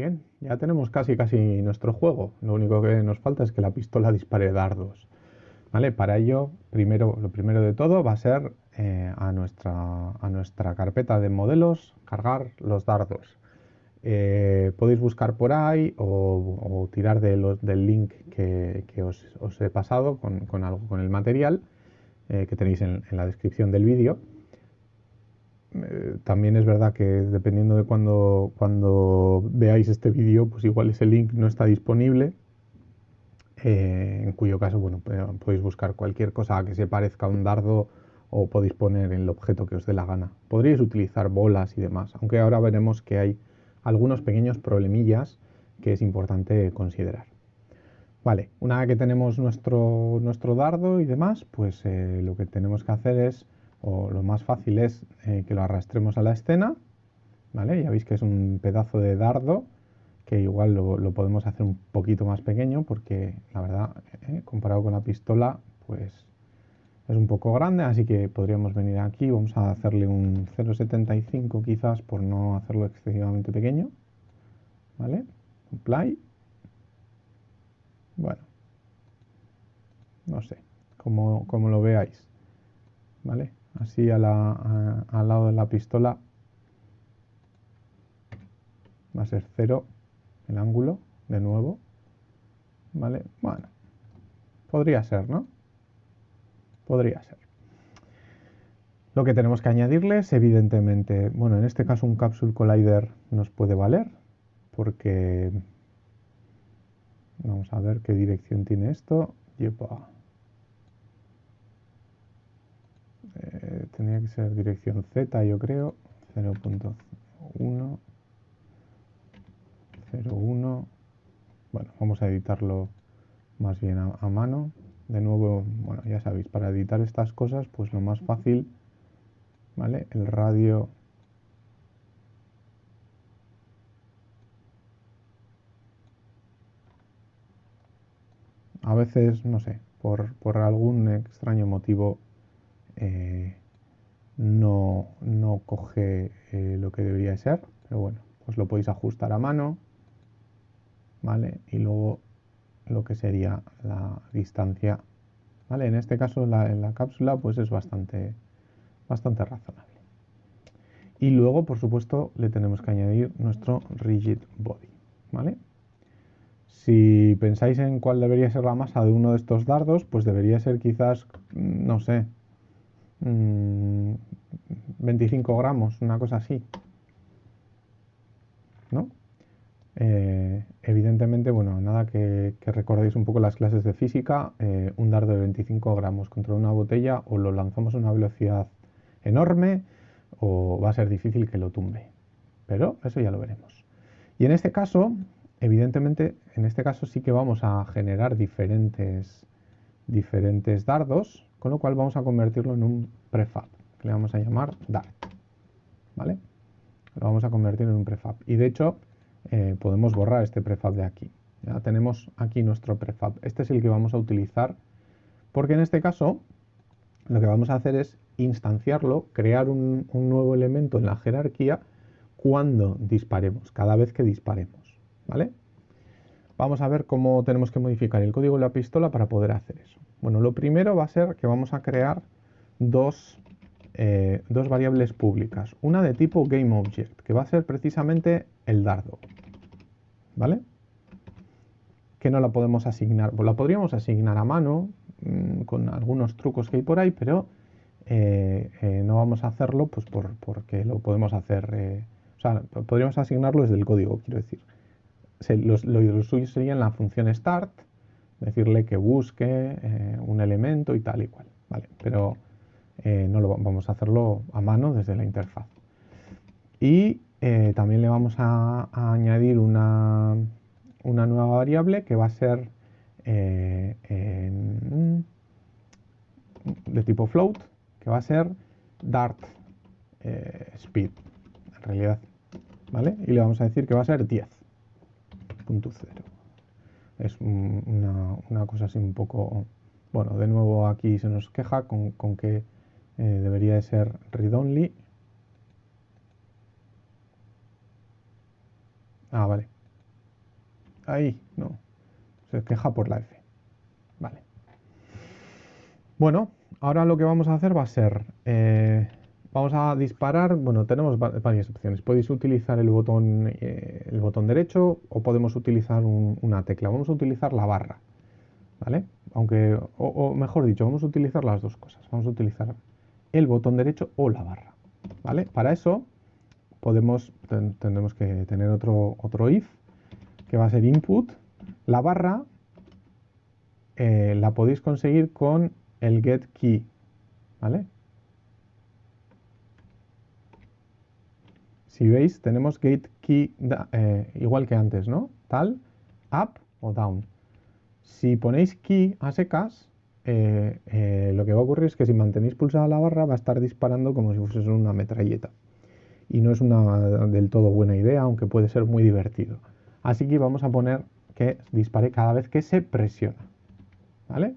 Bien, ya tenemos casi casi nuestro juego. Lo único que nos falta es que la pistola dispare dardos. ¿Vale? Para ello, primero, lo primero de todo va a ser eh, a, nuestra, a nuestra carpeta de modelos cargar los dardos. Eh, podéis buscar por ahí o, tirar del link que, os, he pasado con, algo, con el material eh, que tenéis en, la descripción del vídeo. También es verdad que dependiendo de cuando, cuando veáis este vídeo, pues igual ese link no está disponible, en cuyo caso bueno, podéis buscar cualquier cosa que se parezca a un dardo o podéis poner el objeto que os dé la gana. Podríais utilizar bolas y demás, aunque ahora veremos que hay algunos pequeños problemillas que es importante considerar. Vale, una vez que tenemos nuestro, nuestro dardo y demás, pues eh, lo que tenemos que hacer es, o lo más fácil es eh, que lo arrastremos a la escena, ¿vale? Ya veis que es un pedazo de dardo, que igual lo, podemos hacer un poquito más pequeño, porque la verdad, eh, comparado con la pistola, pues es un poco grande, así que podríamos venir aquí, vamos a hacerle un 0.75 quizás por no hacerlo excesivamente pequeño, ¿vale? Apply. Bueno, no sé, como, como lo veáis, ¿vale? Así al lado de la pistola va a ser 0 el ángulo, de nuevo, ¿vale? Bueno, podría ser, ¿no? Podría ser. Lo que tenemos que añadirles, evidentemente, bueno, en este caso un Capsule Collider nos puede valer, porque vamos a ver qué dirección tiene esto. Yepa. Eh, tenía que ser dirección Z, yo creo. 0.1, 0.1. Bueno, vamos a editarlo más bien a mano de nuevo, bueno, ya sabéis, para editar estas cosas, pues lo más fácil, ¿vale? El radio a veces, no sé, por, algún extraño motivo eh, no, coge eh, lo que debería ser, pero bueno, pues lo podéis ajustar a mano, ¿vale? Y luego lo que sería la distancia. ¿vale? En este caso la, la cápsula pues es bastante, bastante razonable. Y luego, por supuesto, le tenemos que añadir nuestro rigid body. ¿vale? Si pensáis en cuál debería ser la masa de uno de estos dardos, pues debería ser quizás, no sé, 25 mm, gramos, una cosa así. ¿No? Eh, evidentemente, bueno, nada que, recordéis un poco las clases de física, eh, un dardo de 25 gramos contra una botella o lo lanzamos a una velocidad enorme o va a ser difícil que lo tumbe. Pero eso ya lo veremos. Y en este caso, evidentemente, en este caso sí que vamos a generar diferentes, diferentes dardos, con lo cual vamos a convertirlo en un prefab, que le vamos a llamar dart. ¿Vale? Lo vamos a convertir en un prefab. Y de hecho, eh, podemos borrar este prefab de aquí. Ya tenemos aquí nuestro prefab. Este es el que vamos a utilizar porque en este caso lo que vamos a hacer es instanciarlo, crear un, nuevo elemento en la jerarquía cuando disparemos, cada vez que disparemos. ¿vale? Vamos a ver cómo tenemos que modificar el código de la pistola para poder hacer eso. Bueno, lo primero va a ser que vamos a crear dos, eh, dos variables públicas. Una de tipo GameObject, que va a ser precisamente el dardo. ¿Vale? Que no la podemos asignar, pues la podríamos asignar a mano mm, con algunos trucos que hay por ahí, pero eh, eh, no vamos a hacerlo pues por, porque lo podemos hacer, o sea, podríamos asignarlo desde el código, quiero decir. Lo, suyo sería en la función start, decirle que busque un elemento y tal y cual, ¿vale? Pero no lo vamos a hacerlo a mano desde la interfaz. Y eh, también le vamos a, añadir una, nueva variable que va a ser eh, de tipo float, que va a ser dart eh, speed, en realidad, ¿vale? Y le vamos a decir que va a ser 10.0. Es una, cosa así un poco... Bueno, de nuevo aquí se nos queja con, con que debería de ser read-only Ah, vale. ahí, no. Se queja por la F. Vale. Bueno, ahora lo que vamos a hacer va a ser, eh, vamos a disparar, bueno, tenemos varias opciones. Podéis utilizar el botón, eh, el botón derecho o podemos utilizar una tecla. Vamos a utilizar la barra, ¿vale? Aunque, o, mejor dicho, vamos a utilizar las dos cosas. Vamos a utilizar el botón derecho o la barra, ¿vale? Para eso podemos, tendremos que tener otro, if, que va a ser input. La barra eh, la podéis conseguir con el get key, ¿vale? Si veis, tenemos get key eh, igual que antes, ¿no? Tal, up o down. Si ponéis key a secas, eh, eh, lo que va a ocurrir es que si mantenéis pulsada la barra va a estar disparando como si fuese una metralleta. Y no es una del todo buena idea, aunque puede ser muy divertido. Así que vamos a poner que dispare cada vez que se presiona. ¿Vale?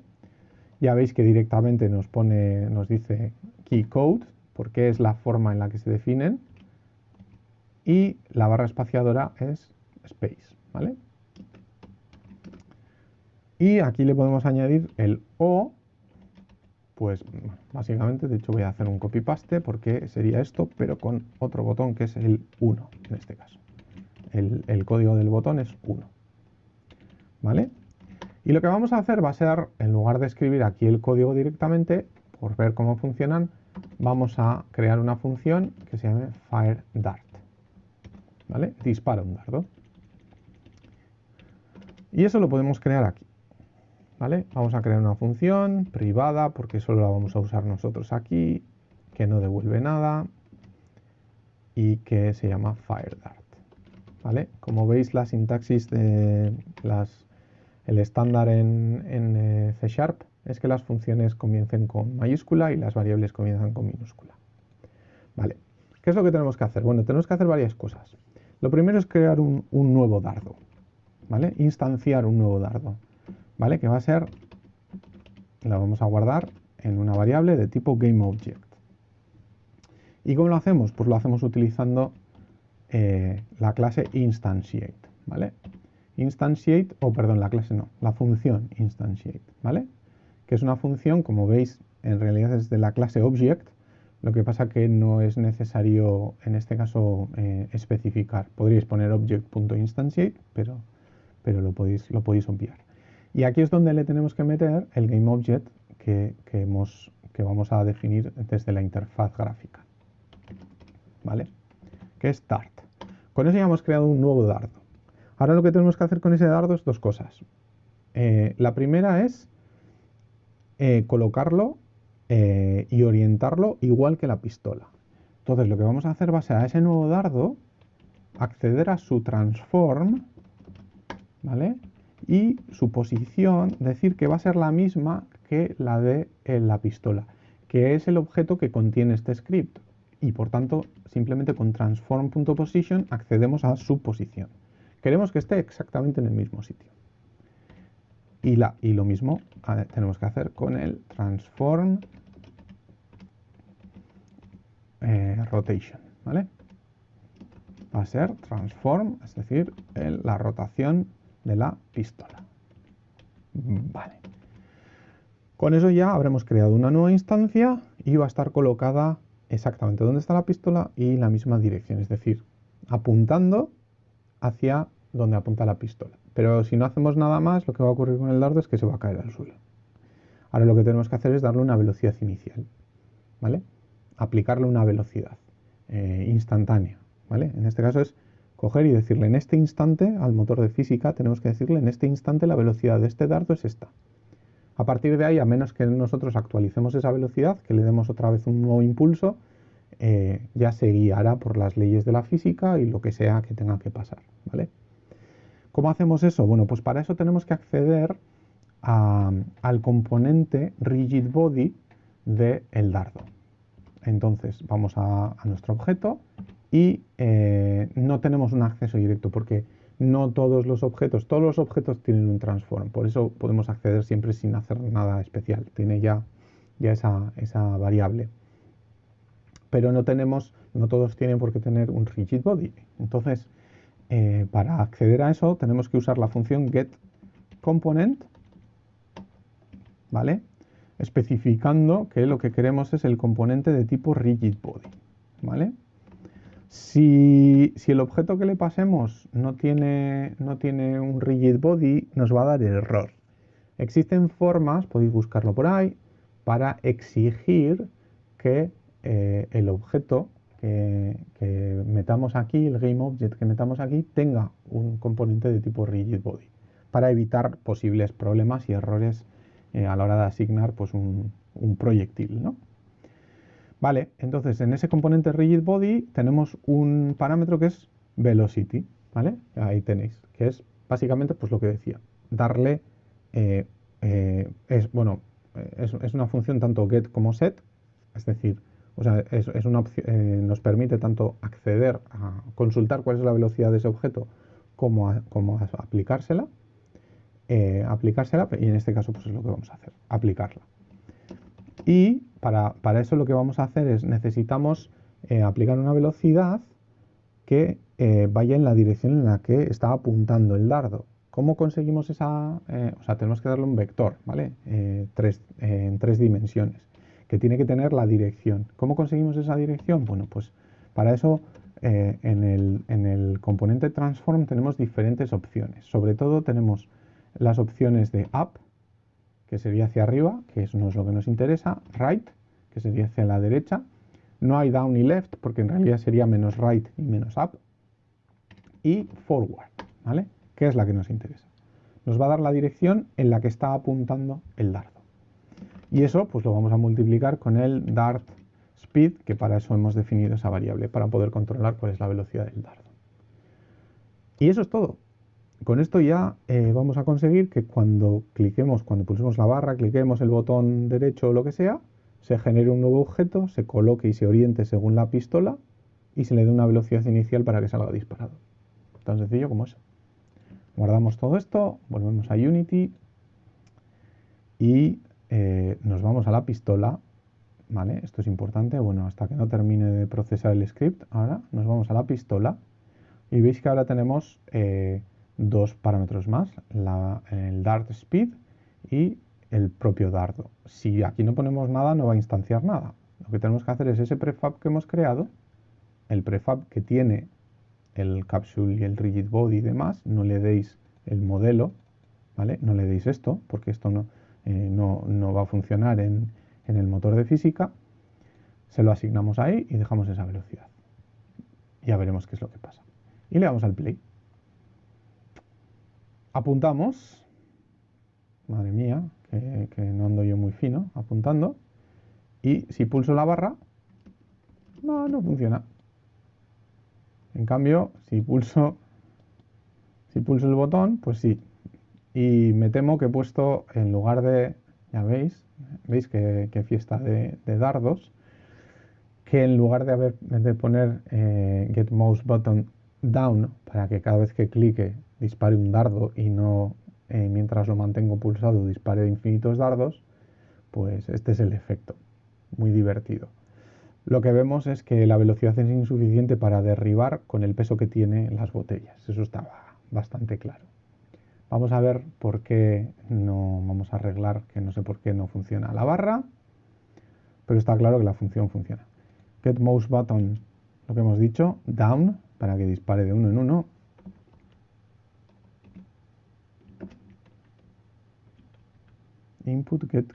Ya veis que directamente nos pone, nos dice key code, porque es la forma en la que se definen, y la barra espaciadora es space, ¿vale? Y aquí le podemos añadir el O, pues básicamente, de hecho voy a hacer un copy paste porque sería esto, pero con otro botón que es el 1 en este caso. El, el código del botón es 1. ¿Vale? Y lo que vamos a hacer va a ser, en lugar de escribir aquí el código directamente, por ver cómo funcionan, vamos a crear una función que se llame fireDart. ¿Vale? Dispara un dardo. Y eso lo podemos crear aquí. ¿Vale? Vamos a crear una función privada porque solo la vamos a usar nosotros aquí, que no devuelve nada y que se llama fireDart. ¿Vale? Como veis la sintaxis de las el estándar en, eh, C Sharp es que las funciones comiencen con mayúscula y las variables comienzan con minúscula. Vale, ¿qué es lo que tenemos que hacer? Bueno, tenemos que hacer varias cosas. Lo primero es crear un, nuevo dardo, ¿vale? Instanciar un nuevo dardo, ¿vale? Que va a ser, la vamos a guardar en una variable de tipo GameObject. ¿Y cómo lo hacemos? Pues lo hacemos utilizando eh, la clase instantiate, ¿vale? instantiate, o perdón, la clase no, la función instantiate, ¿vale? Que es una función, como veis, en realidad es de la clase object, lo que pasa que no es necesario, en este caso, eh, especificar. Podríais poner object.instantiate, pero, pero lo, podéis, lo podéis obviar. Y aquí es donde le tenemos que meter el GameObject que, que, que vamos a definir desde la interfaz gráfica. ¿Vale? Que es Dart. Con eso ya hemos creado un nuevo dardo. Ahora lo que tenemos que hacer con ese dardo es dos cosas. Eh, la primera es eh, colocarlo eh, y orientarlo igual que la pistola. Entonces lo que vamos a hacer va a ser a ese nuevo dardo acceder a su transform, ¿vale? Y su posición, decir que va a ser la misma que la de la pistola, que es el objeto que contiene este script. Y por tanto, simplemente con transform.position accedemos a su posición. Queremos que esté exactamente en el mismo sitio. Y, y lo mismo tenemos que hacer con el transform eh, rotation, ¿vale? Va a ser transform, es decir, la rotación de la pistola. Vale. Con eso ya habremos creado una nueva instancia y va a estar colocada exactamente donde está la pistola y la misma dirección, es decir, apuntando hacia donde apunta la pistola. Pero si no hacemos nada más, lo que va a ocurrir con el dardo es que se va a caer al suelo. Ahora lo que tenemos que hacer es darle una velocidad inicial, ¿vale? Aplicarle una velocidad eh, instantánea, ¿vale? En este caso es coger y decirle en este instante al motor de física, tenemos que decirle en este instante la velocidad de este dardo es esta. A partir de ahí, a menos que nosotros actualicemos esa velocidad, que le demos otra vez un nuevo impulso, eh, ya se guiará por las leyes de la física y lo que sea que tenga que pasar, ¿vale? ¿Cómo hacemos eso? Bueno, pues para eso tenemos que acceder al componente rigid body del el dardo. Entonces vamos a, nuestro objeto y eh, no tenemos un acceso directo porque no todos los objetos, todos los objetos tienen un transform, por eso podemos acceder siempre sin hacer nada especial, tiene ya, ya esa, esa variable pero no tenemos, no todos tienen por qué tener un rigid body. Entonces, eh, para acceder a eso tenemos que usar la función getComponent, ¿vale? Especificando que lo que queremos es el componente de tipo rigidBody, ¿vale? Si, el objeto que le pasemos no tiene, no tiene un rigidBody, nos va a dar error. Existen formas, podéis buscarlo por ahí, para exigir que eh, el objeto que, metamos aquí, el GameObject que metamos aquí, tenga un componente de tipo rigidBody para evitar posibles problemas y errores eh, a la hora de asignar pues, un, proyectil. ¿no? Vale, entonces en ese componente rigidBody tenemos un parámetro que es velocity, ¿vale? Ahí tenéis, que es básicamente pues lo que decía, darle, eh, eh, es, bueno, es, una función tanto get como set, es decir, o sea, es, una nos permite tanto acceder a consultar cuál es la velocidad de ese objeto como como aplicársela, eh, aplicársela, y en este caso pues es lo que vamos a hacer, aplicarla. Y para, eso lo que vamos a hacer es necesitamos eh, aplicar una velocidad que vaya en la dirección en la que está apuntando el dardo. ¿Cómo conseguimos esa? o sea, tenemos que darle un vector, ¿vale? Tres, en tres dimensiones que tiene que tener la dirección. ¿Cómo conseguimos esa dirección? Bueno, pues para eso eh, en, el, componente transform tenemos diferentes opciones. Sobre todo tenemos las opciones de up, que sería hacia arriba, que eso no es lo que nos interesa, right, que sería hacia la derecha. No hay down y left, porque en realidad sería menos right y menos up. Y forward, ¿vale? Que es la que nos interesa. Nos va a dar la dirección en la que está apuntando el dardo. Y eso pues lo vamos a multiplicar con el dart speed, que para eso hemos definido esa variable, para poder controlar cuál es la velocidad del dardo. Y eso es todo. Con esto ya eh, vamos a conseguir que cuando cliquemos, cuando pulsemos la barra, cliquemos el botón derecho o lo que sea, se genere un nuevo objeto, se coloque y se oriente según la pistola y se le dé una velocidad inicial para que salga disparado. Tan sencillo como eso. Guardamos todo esto, volvemos a Unity y eh, nos vamos a la pistola, ¿vale? Esto es importante, bueno, hasta que no termine de procesar el script, ahora nos vamos a la pistola y veis que ahora tenemos eh, dos parámetros más, el dart speed y el propio dardo. Si aquí no ponemos nada, no va a instanciar nada. Lo que tenemos que hacer es ese prefab que hemos creado, el prefab que tiene el capsule y el rigid body y demás, no le deis el modelo, ¿vale? No le deis esto, porque esto no, eh, no, va a funcionar en, el motor de física, se lo asignamos ahí y dejamos esa velocidad. Ya veremos qué es lo que pasa. Y le damos al play. Apuntamos. Madre mía, que, no ando yo muy fino apuntando. Y si pulso la barra, no, no funciona. En cambio, si pulso, si pulso el botón, pues sí, y me temo que he puesto en lugar de, ya veis, veis que, fiesta de, dardos, que en lugar de, haber, de poner eh, get mouse button down para que cada vez que clique dispare un dardo y no eh, mientras lo mantengo pulsado dispare infinitos dardos, pues este es el efecto, muy divertido. Lo que vemos es que la velocidad es insuficiente para derribar con el peso que tiene las botellas, eso estaba bastante claro. Vamos a ver por qué no vamos a arreglar que no sé por qué no funciona la barra, pero está claro que la función funciona. Get mouse button, lo que hemos dicho, down, para que dispare de uno en uno. Input get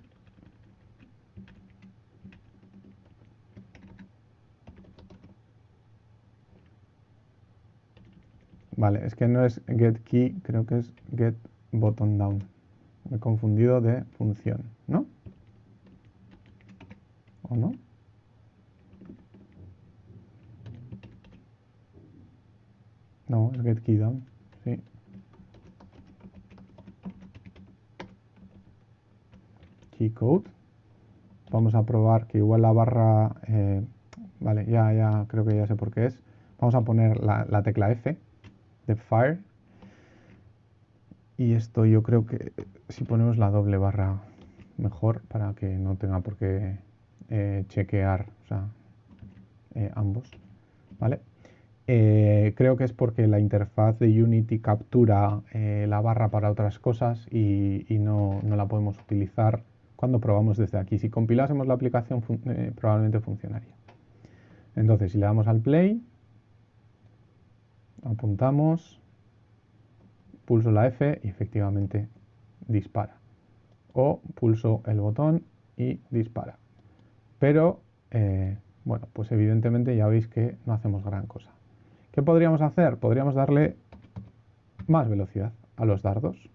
Vale, es que no es get key, creo que es get button down. Me he confundido de función, ¿no? ¿O no? No, es get key down, sí. Key code. Vamos a probar que igual la barra... Eh, vale, ya, ya, creo que ya sé por qué es. Vamos a poner la tecla F de fire. Y esto yo creo que si ponemos la doble barra mejor para que no tenga por qué eh, chequear eh, ambos. ¿Vale? Creo que es porque la interfaz de Unity captura la barra para otras cosas y, no, la podemos utilizar cuando probamos desde aquí. Si compilásemos la aplicación eh, probablemente funcionaría. Entonces, si le damos al play, apuntamos, pulso la F y efectivamente dispara. O pulso el botón y dispara. Pero, bueno, pues evidentemente ya veis que no hacemos gran cosa. ¿Qué podríamos hacer? Podríamos darle más velocidad a los dardos.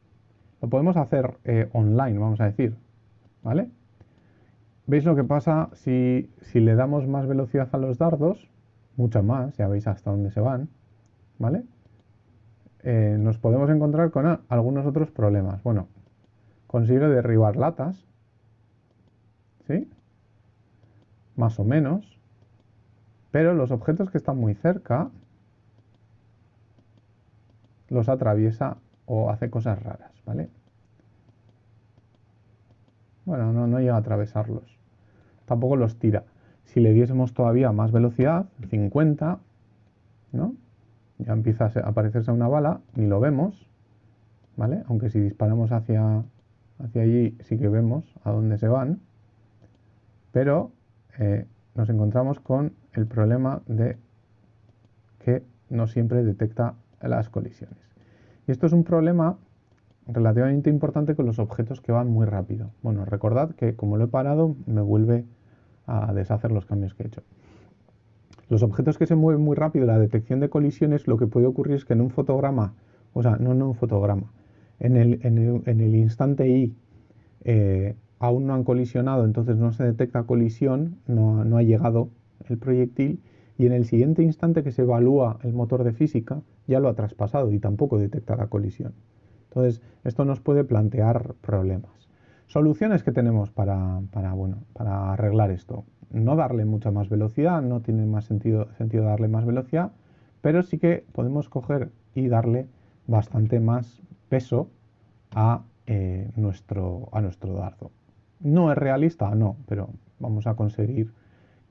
Lo podemos hacer eh, online, vamos a decir. ¿Vale? ¿Veis lo que pasa si, le damos más velocidad a los dardos? Mucha más, ya veis hasta dónde se van. ¿Vale? Eh, nos podemos encontrar con algunos otros problemas. Bueno, consigue derribar latas. ¿Sí? Más o menos. Pero los objetos que están muy cerca los atraviesa o hace cosas raras, ¿vale? Bueno, no, llega a atravesarlos. Tampoco los tira. Si le diésemos todavía más velocidad, 50, ¿no? Ya empieza a aparecerse una bala, ni lo vemos, ¿vale? Aunque si disparamos hacia, hacia allí sí que vemos a dónde se van, pero eh, nos encontramos con el problema de que no siempre detecta las colisiones. Y esto es un problema relativamente importante con los objetos que van muy rápido. Bueno, recordad que como lo he parado, me vuelve a deshacer los cambios que he hecho. Los objetos que se mueven muy rápido, la detección de colisiones, lo que puede ocurrir es que en un fotograma, o sea, no en un fotograma, en el, instante I eh, aún no han colisionado, entonces no se detecta colisión, no, no ha llegado el proyectil, y en el siguiente instante que se evalúa el motor de física, ya lo ha traspasado y tampoco detecta la colisión. Entonces, esto nos puede plantear problemas. Soluciones que tenemos para, bueno, para arreglar esto. No darle mucha más velocidad, no tiene más sentido, sentido darle más velocidad, pero sí que podemos coger y darle bastante más peso a, eh, nuestro, a nuestro dardo. No es realista, no, pero vamos a conseguir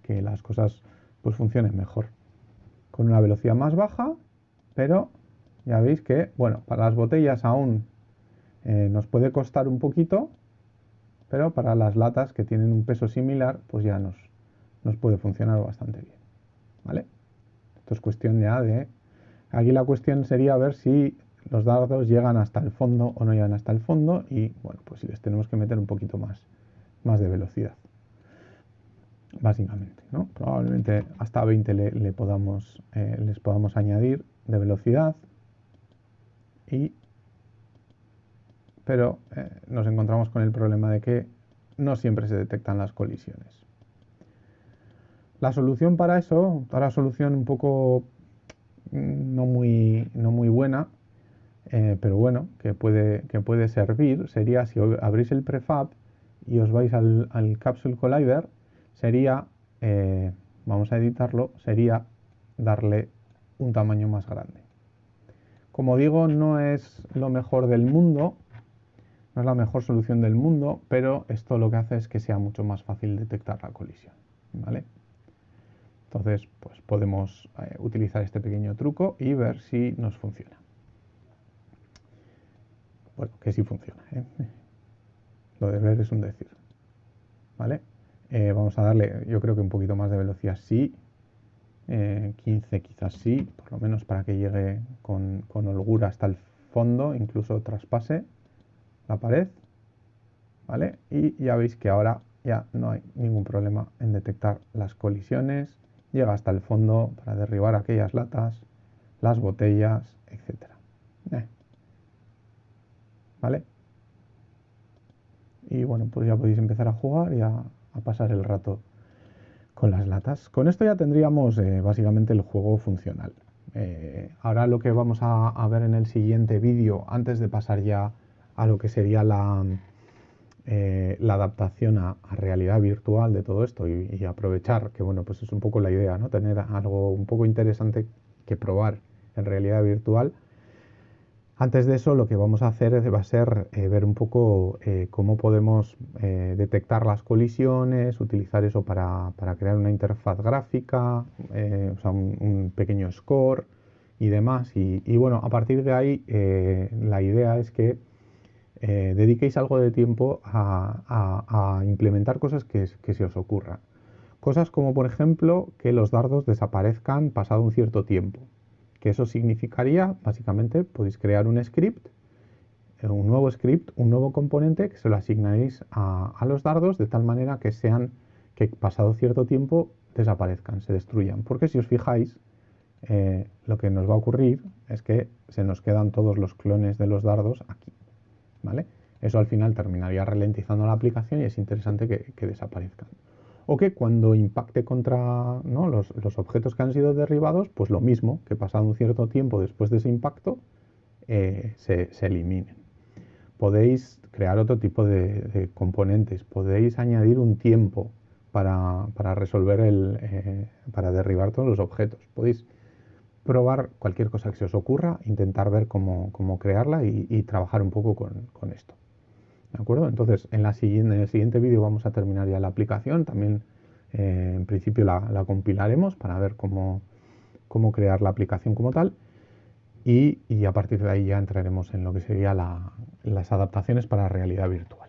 que las cosas pues funcionen mejor. Con una velocidad más baja pero ya veis que, bueno, para las botellas aún eh, nos puede costar un poquito, pero para las latas que tienen un peso similar, pues ya nos, nos puede funcionar bastante bien. ¿Vale? Esto es cuestión ya de... Aquí la cuestión sería ver si los dardos llegan hasta el fondo o no llegan hasta el fondo y, bueno, pues si les tenemos que meter un poquito más, más de velocidad. Básicamente, ¿no? Probablemente hasta 20 le, podamos, eh, les podamos añadir de velocidad pero eh, nos encontramos con el problema de que no siempre se detectan las colisiones. La solución para eso, la solución un poco mm, no muy, no muy buena, eh, pero bueno, que puede, que puede servir, sería si abrís el prefab y os vais al, Capsule Collider, sería, eh, vamos a editarlo, sería darle un tamaño más grande. Como digo, no es lo mejor del mundo, no es la mejor solución del mundo, pero esto lo que hace es que sea mucho más fácil detectar la colisión. ¿vale? Entonces, pues podemos eh, utilizar este pequeño truco y ver si nos funciona. Bueno, que sí funciona. ¿eh? Lo de ver es un decir. ¿Vale? Eh, vamos a darle, yo creo que un poquito más de velocidad sí, 15 eh, quizás sí, por lo menos para que llegue con, holgura hasta el fondo, incluso traspase la pared, ¿vale? Y ya veis que ahora ya no hay ningún problema en detectar las colisiones, llega hasta el fondo para derribar aquellas latas, las botellas, etc. Eh. ¿Vale? Y bueno, pues ya podéis empezar a jugar y a pasar el rato con las latas. Con esto ya tendríamos eh, básicamente el juego funcional. Eh, ahora lo que vamos a, ver en el siguiente vídeo, antes de pasar ya a lo que sería la, eh, la adaptación a, realidad virtual de todo esto y, aprovechar, que bueno, pues es un poco la idea, ¿no? Tener algo un poco interesante que probar en realidad virtual. Antes de eso, lo que vamos a hacer va a ser eh, ver un poco eh, cómo podemos eh, detectar las colisiones, utilizar eso para, crear una interfaz gráfica, un, pequeño score y demás. Y, bueno, a partir de ahí, la idea es que dediquéis algo de tiempo a, implementar cosas que se os ocurran. Cosas como, por ejemplo, que los dardos desaparezcan pasado un cierto tiempo que eso significaría, básicamente, podéis crear un script, eh, un nuevo script, un nuevo componente que se lo asignaréis a, los dardos de tal manera que sean, que pasado cierto tiempo desaparezcan, se destruyan. Porque si os fijáis, eh, lo que nos va a ocurrir es que se nos quedan todos los clones de los dardos aquí. ¿vale? Eso al final terminaría ralentizando la aplicación y es interesante que desaparezcan o que cuando impacte contra los, objetos que han sido derribados, pues lo mismo, que pasado un cierto tiempo después de ese impacto, eh, se, eliminen. Podéis crear otro tipo de, componentes, podéis añadir un tiempo para, resolver el, eh, para derribar todos los objetos. Podéis probar cualquier cosa que se os ocurra, intentar ver cómo, crearla y, trabajar un poco con esto. ¿De acuerdo? Entonces, en, la siguiente, en el siguiente vídeo vamos a terminar ya la aplicación. También, eh, en principio, la, compilaremos para ver cómo, crear la aplicación como tal. Y, a partir de ahí ya entraremos en lo que serían las adaptaciones para realidad virtual.